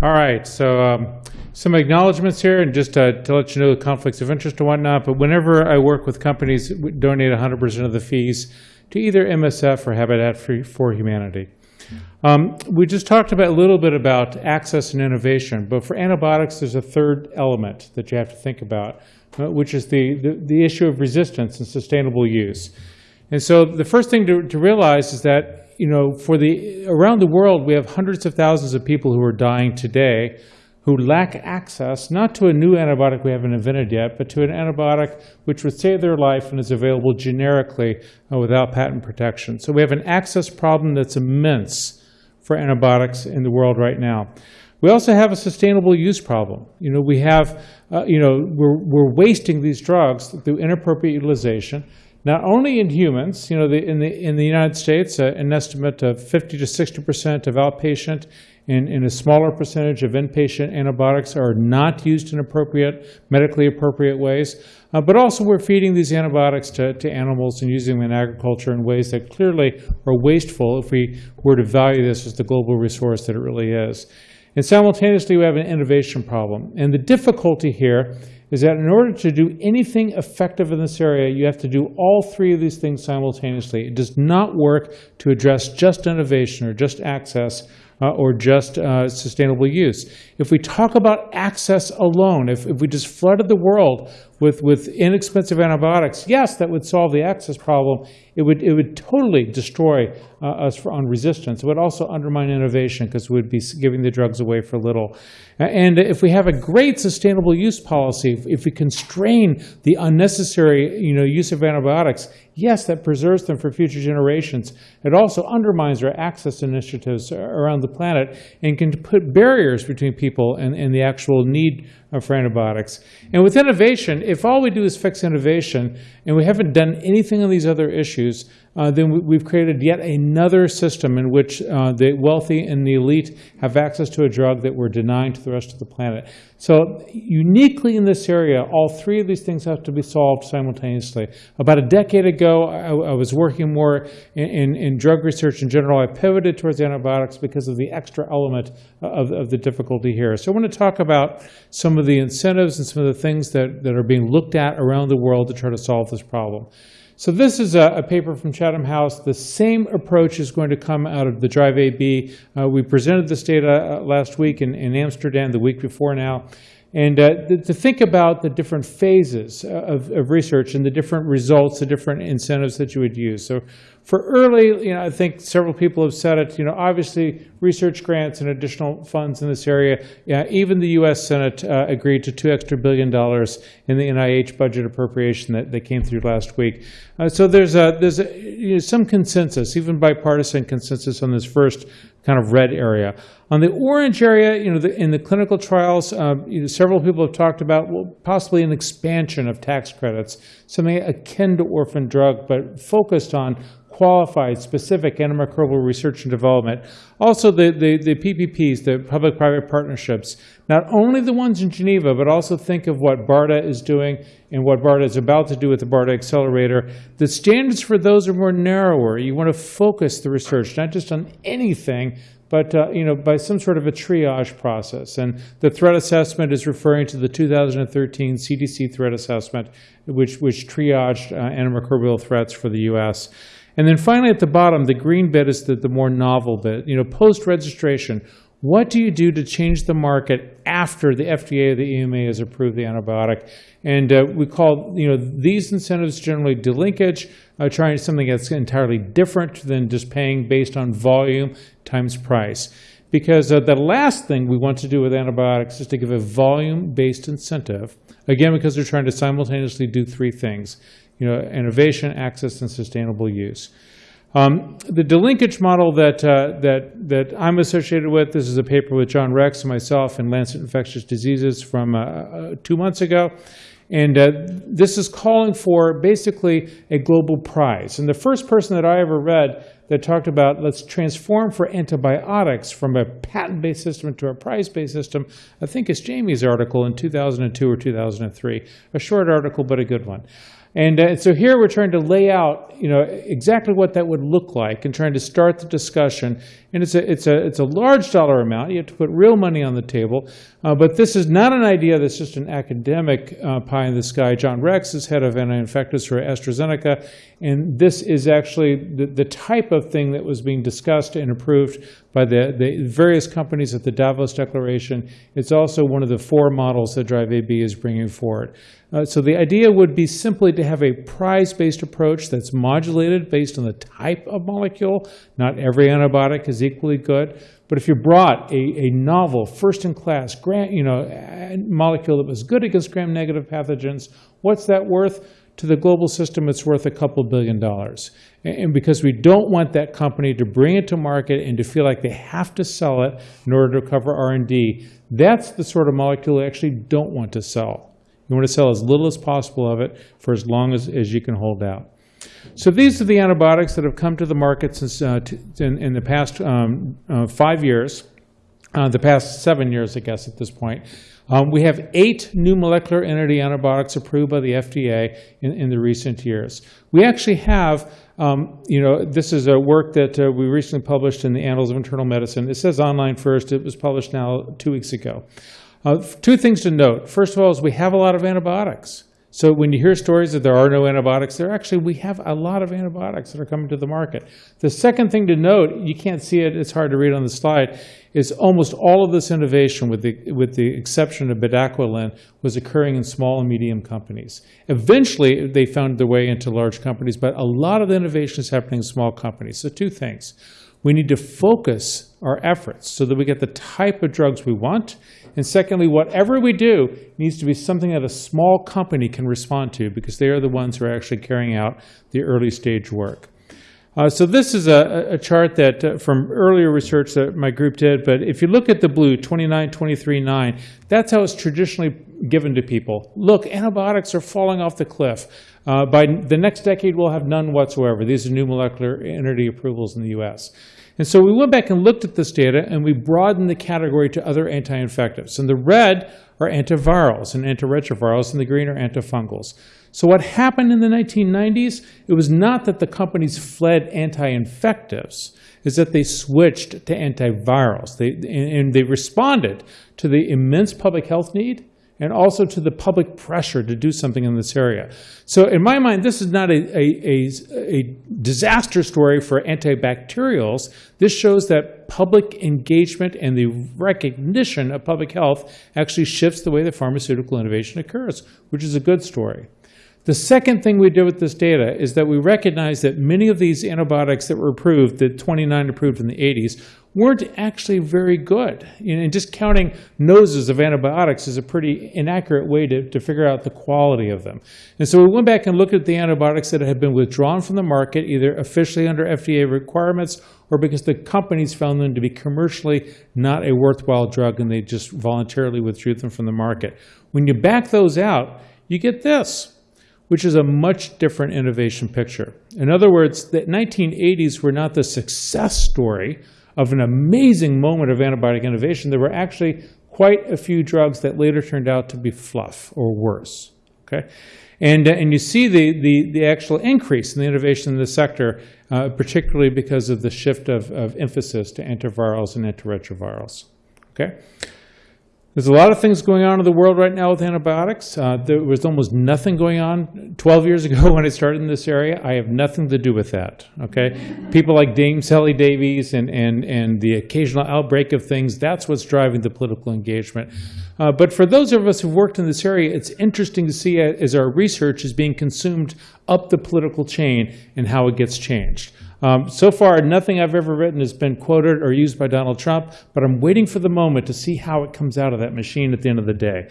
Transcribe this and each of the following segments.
All right, so um, some acknowledgments here, and just uh, to let you know the conflicts of interest and whatnot. But whenever I work with companies, donate 100% of the fees to either MSF or Habitat for, for Humanity. Um, we just talked about a little bit about access and innovation, but for antibiotics, there's a third element that you have to think about, uh, which is the, the, the issue of resistance and sustainable use. And so the first thing to, to realize is that you know, for the around the world, we have hundreds of thousands of people who are dying today who lack access not to a new antibiotic we haven't invented yet, but to an antibiotic which would save their life and is available generically uh, without patent protection. So we have an access problem that's immense for antibiotics in the world right now. We also have a sustainable use problem. You know, we have, uh, you know, we're, we're wasting these drugs through inappropriate utilization not only in humans, you know, the, in, the, in the United States, uh, an estimate of 50 to 60% of outpatient and, a smaller percentage of inpatient antibiotics are not used in appropriate, medically appropriate ways. Uh, but also we're feeding these antibiotics to, to animals and using them in agriculture in ways that clearly are wasteful if we were to value this as the global resource that it really is. And simultaneously, we have an innovation problem. And the difficulty here is that in order to do anything effective in this area, you have to do all three of these things simultaneously. It does not work to address just innovation or just access uh, or just uh, sustainable use. If we talk about access alone, if, if we just flooded the world with, with inexpensive antibiotics, yes, that would solve the access problem. It would, it would totally destroy uh, us for, on resistance. It would also undermine innovation because we would be giving the drugs away for little. And if we have a great sustainable use policy, if, if we constrain the unnecessary you know, use of antibiotics, yes, that preserves them for future generations. It also undermines our access initiatives around the planet and can put barriers between people and, and the actual need for antibiotics. And with innovation, if all we do is fix innovation and we haven't done anything on these other issues, uh, then we've created yet another system in which uh, the wealthy and the elite have access to a drug that we're denying to the rest of the planet. So uniquely in this area, all three of these things have to be solved simultaneously. About a decade ago, I, I was working more in, in, in, drug research in general. I pivoted towards antibiotics because of the extra element of, of the difficulty here. So I want to talk about some of the incentives and some of the things that, that are being looked at around the world to try to solve this problem. So this is a, a, paper from Chatham House. The same approach is going to come out of the Drive AB. Uh, we presented this data uh, last week in, in, Amsterdam, the week before now. And uh, to think about the different phases uh, of, of, research and the different results, the different incentives that you would use. So for early, you know, I think several people have said it, you know, obviously research grants and additional funds in this area. Yeah, even the U.S. Senate uh, agreed to two extra billion dollars in the NIH budget appropriation that, came through last week. Uh, so there's, a, there's a, you know, some consensus, even bipartisan consensus on this first kind of red area. On the orange area, you know, the, in the clinical trials, uh, you know, several people have talked about well, possibly an expansion of tax credits, something akin to orphan drug, but focused on qualified, specific antimicrobial research and development. Also the, the, the PPPs, the public-private partnerships, not only the ones in Geneva, but also think of what BARDA is doing and what BARDA is about to do with the BARDA Accelerator. The standards for those are more narrower. You want to focus the research, not just on anything, but uh, you know, by some sort of a triage process. And the threat assessment is referring to the 2013 CDC threat assessment, which, which triaged uh, antimicrobial threats for the U.S. And then finally at the bottom, the green bit is the, the more novel bit. You know, post-registration, what do you do to change the market after the FDA or the EMA has approved the antibiotic? And uh, we call you know these incentives generally delinkage, uh, trying something that's entirely different than just paying based on volume times price. Because uh, the last thing we want to do with antibiotics is to give a volume-based incentive, again, because they're trying to simultaneously do three things you know, innovation, access, and sustainable use. Um, the delinkage model that, uh, that, that I'm associated with, this is a paper with John Rex and myself in Lancet Infectious Diseases from uh, uh, two months ago. And uh, this is calling for basically a global prize. And the first person that I ever read that talked about let's transform for antibiotics from a patent-based system to a prize-based system, I think is Jamie's article in 2002 or 2003. A short article, but a good one. And uh, so here we're trying to lay out, you know, exactly what that would look like and trying to start the discussion. And it's a, it's a, it's a large dollar amount. You have to put real money on the table. Uh, but this is not an idea that's just an academic uh, pie in the sky. John Rex is head of anti-infectives for AstraZeneca. And this is actually the, the type of thing that was being discussed and approved by the, the various companies at the Davos Declaration. It's also one of the four models that Drive AB is bringing forward. Uh, so the idea would be simply to have a prize-based approach that's modulated based on the type of molecule. Not every antibiotic is equally good. But if you brought a, a novel, first-in-class grant, you know, molecule that was good against gram-negative pathogens, what's that worth? To the global system, it's worth a couple billion dollars. And because we don't want that company to bring it to market and to feel like they have to sell it in order to cover R&D, that's the sort of molecule we actually don't want to sell. You want to sell as little as possible of it for as long as, as you can hold out. So these are the antibiotics that have come to the market since uh, in, in, the past um, uh, five years, uh, the past seven years, I guess, at this point. Um, we have eight new molecular entity antibiotics approved by the FDA in, in the recent years. We actually have, um, you know, this is a work that uh, we recently published in the Annals of Internal Medicine. It says online first. It was published now two weeks ago. Uh, two things to note. First of all is we have a lot of antibiotics. So when you hear stories that there are no antibiotics, there actually, we have a lot of antibiotics that are coming to the market. The second thing to note, you can't see it, it's hard to read on the slide, is almost all of this innovation, with the, with the exception of bedaquiline, was occurring in small and medium companies. Eventually, they found their way into large companies, but a lot of the innovation is happening in small companies. So two things. We need to focus our efforts so that we get the type of drugs we want and secondly, whatever we do needs to be something that a small company can respond to because they are the ones who are actually carrying out the early stage work. Uh, so this is a, a chart that uh, from earlier research that my group did, but if you look at the blue, 29, 23, 9, that's how it's traditionally given to people. Look, antibiotics are falling off the cliff. Uh, by the next decade, we'll have none whatsoever. These are new molecular entity approvals in the US. And so we went back and looked at this data and we broadened the category to other anti-infectives. And the red are antivirals and antiretrovirals, and the green are antifungals. So what happened in the 1990s, it was not that the companies fled anti-infectives, is that they switched to antivirals. They, and they responded to the immense public health need and also to the public pressure to do something in this area. So in my mind, this is not a, a, a, a, disaster story for antibacterials. This shows that public engagement and the recognition of public health actually shifts the way that pharmaceutical innovation occurs, which is a good story. The second thing we did with this data is that we recognized that many of these antibiotics that were approved, the 29 approved in the 80s, weren't actually very good. And just counting noses of antibiotics is a pretty inaccurate way to, to figure out the quality of them. And so we went back and looked at the antibiotics that had been withdrawn from the market, either officially under FDA requirements or because the companies found them to be commercially not a worthwhile drug and they just voluntarily withdrew them from the market. When you back those out, you get this which is a much different innovation picture. In other words, the 1980s were not the success story of an amazing moment of antibiotic innovation, there were actually quite a few drugs that later turned out to be fluff or worse. Okay? And, uh, and you see the, the, the actual increase in the innovation in the sector, uh, particularly because of the shift of, of emphasis to antivirals and antiretrovirals. Okay? There's a lot of things going on in the world right now with antibiotics. Uh, there was almost nothing going on 12 years ago when I started in this area. I have nothing to do with that, okay? People like Dame Sally Davies and, and, and the occasional outbreak of things, that's what's driving the political engagement. Uh, but for those of us who've worked in this area, it's interesting to see as our research is being consumed up the political chain and how it gets changed. Um, so far, nothing I've ever written has been quoted or used by Donald Trump, but I'm waiting for the moment to see how it comes out of that machine at the end of the day.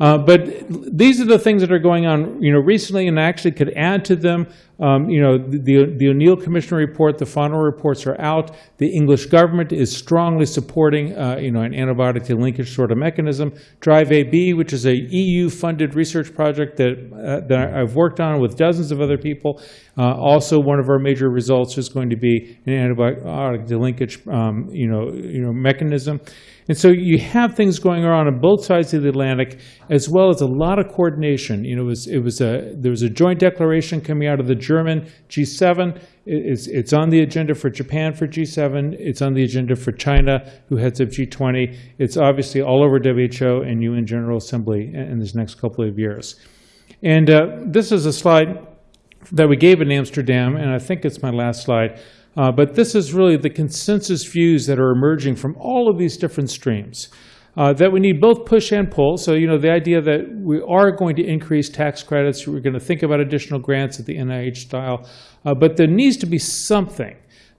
Uh, but these are the things that are going on, you know, recently, and I actually could add to them. Um, you know, the, the O'Neill Commission report, the final reports are out. The English government is strongly supporting, uh, you know, an antibiotic delinkage sort of mechanism. Drive AB, which is a EU-funded research project that, uh, that I've worked on with dozens of other people. Uh, also, one of our major results is going to be an antibiotic delinkage, um, you know, you know, mechanism. And so you have things going on on both sides of the Atlantic, as well as a lot of coordination. You know, it was, it was a, there was a joint declaration coming out of the German G7. It's, it's on the agenda for Japan for G7. It's on the agenda for China, who heads up G20. It's obviously all over WHO and UN General Assembly in in this next couple of years. And uh, this is a slide that we gave in Amsterdam, and I think it's my last slide. Uh, but this is really the consensus views that are emerging from all of these different streams. Uh, that we need both push and pull. So, you know, the idea that we are going to increase tax credits, we're going to think about additional grants at the NIH style, uh, but there needs to be something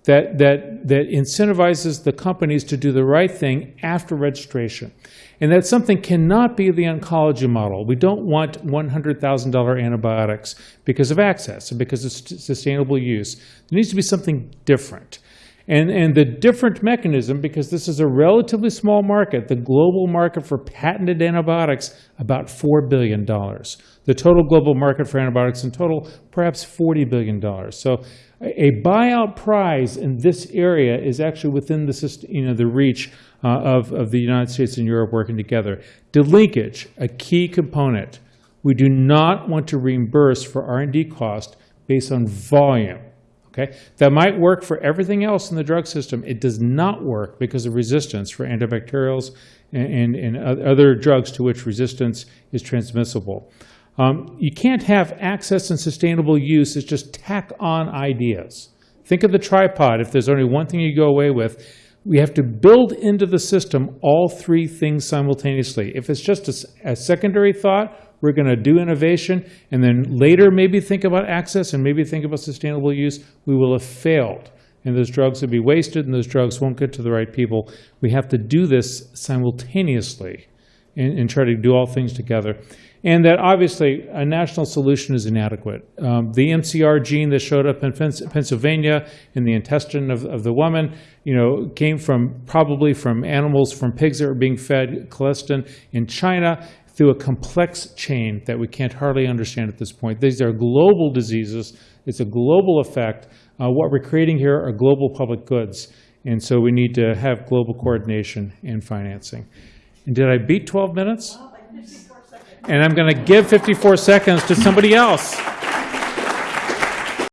that, that, that incentivizes the companies to do the right thing after registration. And that something cannot be the oncology model. We don't want $100,000 antibiotics because of access and because of sustainable use. There needs to be something different. And, and the different mechanism, because this is a relatively small market, the global market for patented antibiotics, about $4 billion. The total global market for antibiotics in total, perhaps $40 billion. So a buyout prize in this area is actually within the, syst- you know, the reach uh, of, of the United States and Europe working together. Delinkage, a key component. We do not want to reimburse for R&D cost based on volume. Okay, that might work for everything else in the drug system. It does not work because of resistance for antibacterials and, and, and other drugs to which resistance is transmissible. Um, you can't have access and sustainable use as just tack on ideas. Think of the tripod. If there's only one thing you go away with, we have to build into the system all three things simultaneously. If it's just a secondary thought, we're going to do innovation and then later maybe think about access and maybe think about sustainable use, we will have failed. And those drugs will be wasted and those drugs won't get to the right people. We have to do this simultaneously and, and try to do all things together. And that obviously a national solution is inadequate. Um, the MCR gene that showed up in Pennsylvania in the intestine of, of the woman, you know, came from probably from animals, from pigs that were being fed colistin in China through a complex chain that we can't hardly understand at this point. These are global diseases. It's a global effect. Uh, what we're creating here are global public goods. And so we need to have global coordination and financing. And did I beat 12 minutes? And I'm going to give 54 seconds to somebody else.